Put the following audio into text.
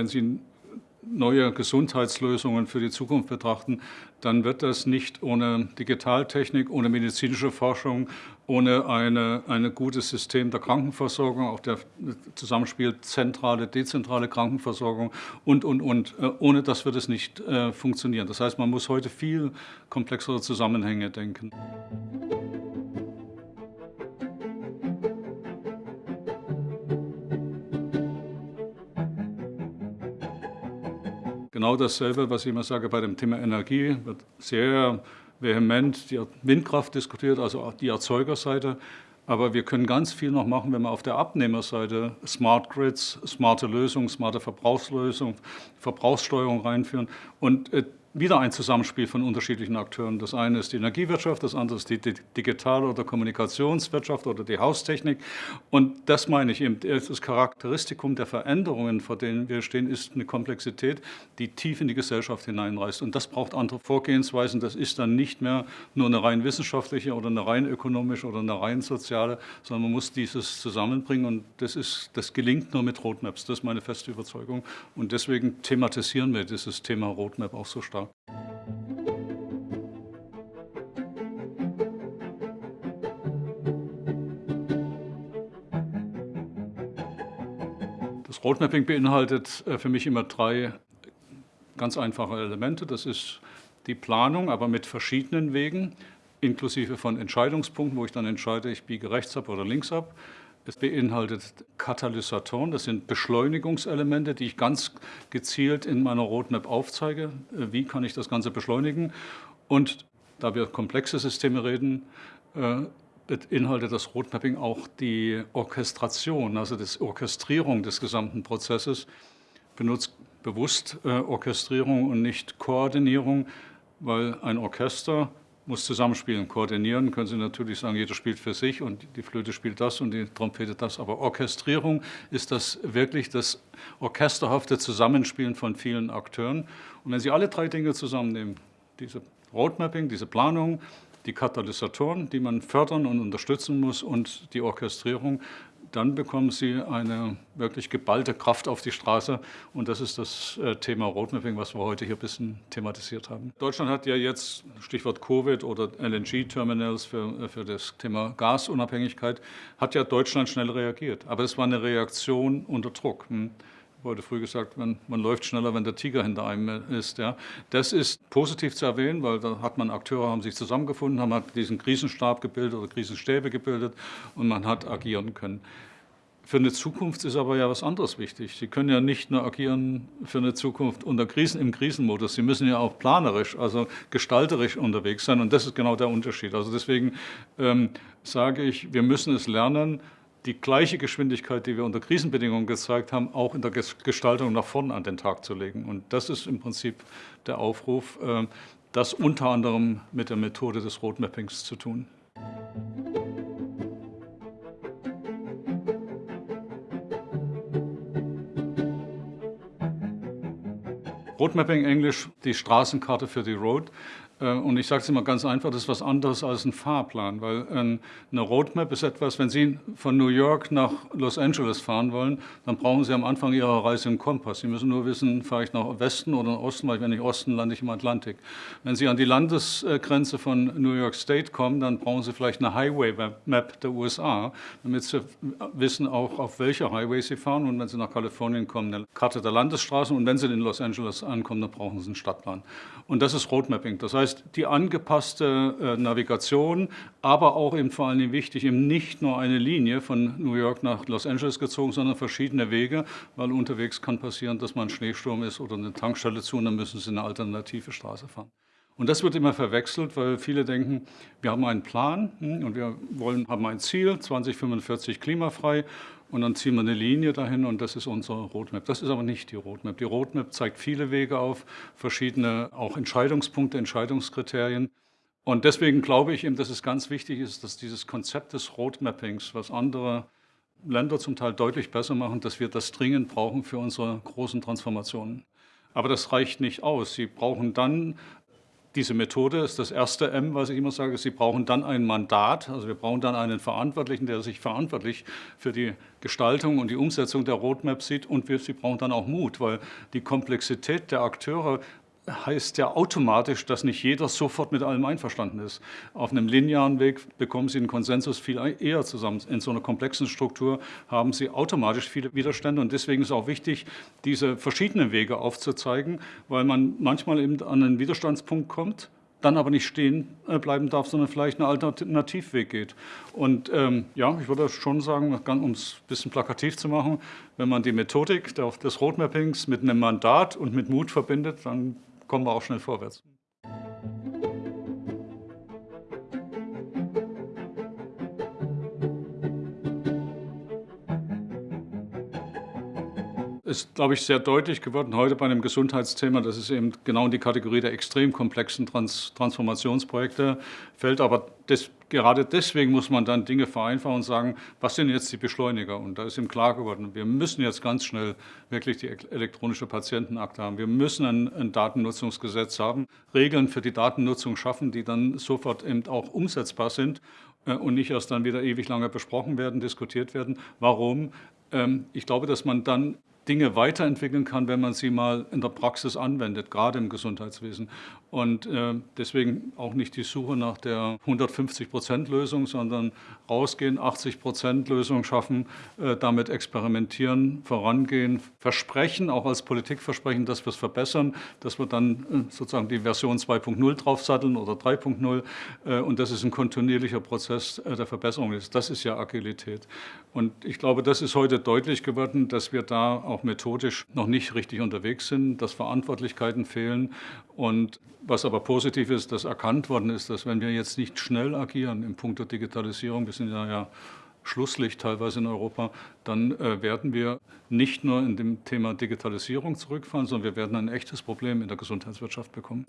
wenn Sie neue Gesundheitslösungen für die Zukunft betrachten, dann wird das nicht ohne Digitaltechnik, ohne medizinische Forschung, ohne eine, ein gutes System der Krankenversorgung, auch der Zusammenspiel zentrale, dezentrale Krankenversorgung und, und, und. Äh, ohne das wird es nicht äh, funktionieren. Das heißt, man muss heute viel komplexere Zusammenhänge denken. Genau dasselbe, was ich immer sage bei dem Thema Energie, wird sehr vehement die Windkraft diskutiert, also die Erzeugerseite. Aber wir können ganz viel noch machen, wenn wir auf der Abnehmerseite Smart Grids, smarte Lösungen, smarte Verbrauchslösungen, Verbrauchssteuerung reinführen. Und äh, wieder ein Zusammenspiel von unterschiedlichen Akteuren. Das eine ist die Energiewirtschaft, das andere ist die Digital- oder Kommunikationswirtschaft oder die Haustechnik. Und das meine ich eben, das Charakteristikum der Veränderungen, vor denen wir stehen, ist eine Komplexität, die tief in die Gesellschaft hineinreißt. Und das braucht andere Vorgehensweisen. Das ist dann nicht mehr nur eine rein wissenschaftliche oder eine rein ökonomische oder eine rein soziale, sondern man muss dieses zusammenbringen. Und das, ist, das gelingt nur mit Roadmaps. Das ist meine feste Überzeugung. Und deswegen thematisieren wir dieses Thema Roadmap auch so stark. Tag. Das Roadmapping beinhaltet äh, für mich immer drei ganz einfache Elemente. Das ist die Planung, aber mit verschiedenen Wegen, inklusive von Entscheidungspunkten, wo ich dann entscheide, ich biege rechts ab oder links ab. Es beinhaltet Katalysatoren, das sind Beschleunigungselemente, die ich ganz gezielt in meiner Roadmap aufzeige. Äh, wie kann ich das Ganze beschleunigen? Und da wir komplexe Systeme reden, äh, beinhaltet das Roadmapping auch die Orchestration, also die Orchestrierung des gesamten Prozesses. Benutzt bewusst äh, Orchestrierung und nicht Koordinierung, weil ein Orchester muss zusammenspielen, koordinieren, können Sie natürlich sagen, jeder spielt für sich und die Flöte spielt das und die Trompete das, aber Orchestrierung ist das wirklich das orchesterhafte Zusammenspielen von vielen Akteuren. Und wenn Sie alle drei Dinge zusammennehmen, diese Roadmapping, diese Planung, die Katalysatoren, die man fördern und unterstützen muss und die Orchestrierung, dann bekommen Sie eine wirklich geballte Kraft auf die Straße. Und das ist das äh, Thema Roadmapping, was wir heute hier ein bisschen thematisiert haben. Deutschland hat ja jetzt, Stichwort Covid oder LNG-Terminals für, äh, für das Thema Gasunabhängigkeit, hat ja Deutschland schnell reagiert. Aber es war eine Reaktion unter Druck. Wurde früh gesagt, man, man, läuft schneller, wenn der Tiger hinter einem ist. Ja. Das ist positiv zu erwähnen, weil da hat man Akteure, haben sich zusammengefunden, haben diesen Krisenstab gebildet oder Krisenstäbe gebildet und man hat agieren können. Für eine Zukunft ist aber ja was anderes wichtig. Sie können ja nicht nur agieren für eine Zukunft unter Krisen, im Krisenmodus. Sie müssen ja auch planerisch, also gestalterisch unterwegs sein. Und das ist genau der Unterschied. Also deswegen ähm, sage ich, wir müssen es lernen, die gleiche Geschwindigkeit, die wir unter Krisenbedingungen gezeigt haben, auch in der Gestaltung nach vorne an den Tag zu legen. Und das ist im Prinzip der Aufruf, äh, das unter anderem mit der Methode des Roadmappings zu tun. Roadmapping Englisch, die Straßenkarte für die Road. Äh, und ich sage es immer ganz einfach, das ist was anderes als ein Fahrplan, weil eine Roadmap ist etwas, wenn Sie von New York nach Los Angeles fahren wollen, dann brauchen Sie am Anfang Ihrer Reise einen Kompass. Sie müssen nur wissen, fahre ich nach Westen oder nach Osten, weil wenn ich Osten lande ich im Atlantik. Wenn Sie an die Landesgrenze von New York State kommen, dann brauchen Sie vielleicht eine Highway Map der USA, damit Sie wissen auch, auf welcher Highway Sie fahren. Und wenn Sie nach Kalifornien kommen, eine Karte der Landesstraßen. Und wenn Sie in Los Angeles ankommen, dann brauchen Sie einen Stadtplan. Und das ist Roadmapping. Das heißt, heißt, die angepasste äh, Navigation, aber auch eben vor allem wichtig, eben nicht nur eine Linie von New York nach Los Angeles gezogen, sondern verschiedene Wege, weil unterwegs kann passieren, dass man Schneesturm ist oder eine Tankstelle zu und dann müssen sie eine alternative Straße fahren. Und das wird immer verwechselt, weil viele denken, wir haben einen Plan hm, und wir wollen, haben ein Ziel, 2045 klimafrei und dann ziehen wir eine Linie dahin und das ist unsere Roadmap. Das ist aber nicht die Roadmap. Die Roadmap zeigt viele Wege auf, verschiedene auch Entscheidungspunkte, Entscheidungskriterien. Und deswegen glaube ich eben, dass es ganz wichtig ist, dass dieses Konzept des Roadmappings, was andere Länder zum Teil deutlich besser machen, dass wir das dringend brauchen für unsere großen Transformationen. Aber das reicht nicht aus. Sie brauchen dann diese Methode ist das erste M, was ich immer sage, Sie brauchen dann ein Mandat, also wir brauchen dann einen Verantwortlichen, der sich verantwortlich für die Gestaltung und die Umsetzung der Roadmap sieht. Und wir, Sie brauchen dann auch Mut, weil die Komplexität der Akteure heißt ja automatisch, dass nicht jeder sofort mit allem einverstanden ist. Auf einem linearen Weg bekommen Sie einen Konsensus viel eher zusammen. In so einer komplexen Struktur haben Sie automatisch viele Widerstände und deswegen ist auch wichtig, diese verschiedenen Wege aufzuzeigen, weil man manchmal eben an einen Widerstandspunkt kommt, dann aber nicht stehen äh, bleiben darf, sondern vielleicht einen Alternativweg geht. Und ähm, ja, ich würde schon sagen, um es ein bisschen plakativ zu machen, wenn man die Methodik des Roadmappings mit einem Mandat und mit Mut verbindet, dann kommen wir auch schnell vorwärts. Ist, glaube ich, sehr deutlich geworden heute bei einem Gesundheitsthema. Das ist eben genau in die Kategorie der extrem komplexen Trans Transformationsprojekte fällt. Aber das, gerade deswegen muss man dann Dinge vereinfachen und sagen, was sind jetzt die Beschleuniger? Und da ist ihm klar geworden, wir müssen jetzt ganz schnell wirklich die elektronische Patientenakte haben. Wir müssen ein, ein Datennutzungsgesetz haben, Regeln für die Datennutzung schaffen, die dann sofort eben auch umsetzbar sind äh, und nicht erst dann wieder ewig lange besprochen werden, diskutiert werden. Warum? Ähm, ich glaube, dass man dann Dinge weiterentwickeln kann, wenn man sie mal in der Praxis anwendet, gerade im Gesundheitswesen. Und äh, deswegen auch nicht die Suche nach der 150-Prozent-Lösung, sondern rausgehen, 80-Prozent-Lösung schaffen, äh, damit experimentieren, vorangehen, versprechen, auch als Politikversprechen, dass wir es verbessern, dass wir dann äh, sozusagen die Version 2.0 draufsatteln oder 3.0 äh, und das ist ein kontinuierlicher Prozess äh, der Verbesserung ist. Das ist ja Agilität. Und ich glaube, das ist heute deutlich geworden, dass wir da auch methodisch noch nicht richtig unterwegs sind, dass Verantwortlichkeiten fehlen und was aber positiv ist, dass erkannt worden ist, dass wenn wir jetzt nicht schnell agieren im Punkt der Digitalisierung, wir sind ja, ja Schlusslicht teilweise in Europa, dann äh, werden wir nicht nur in dem Thema Digitalisierung zurückfallen, sondern wir werden ein echtes Problem in der Gesundheitswirtschaft bekommen.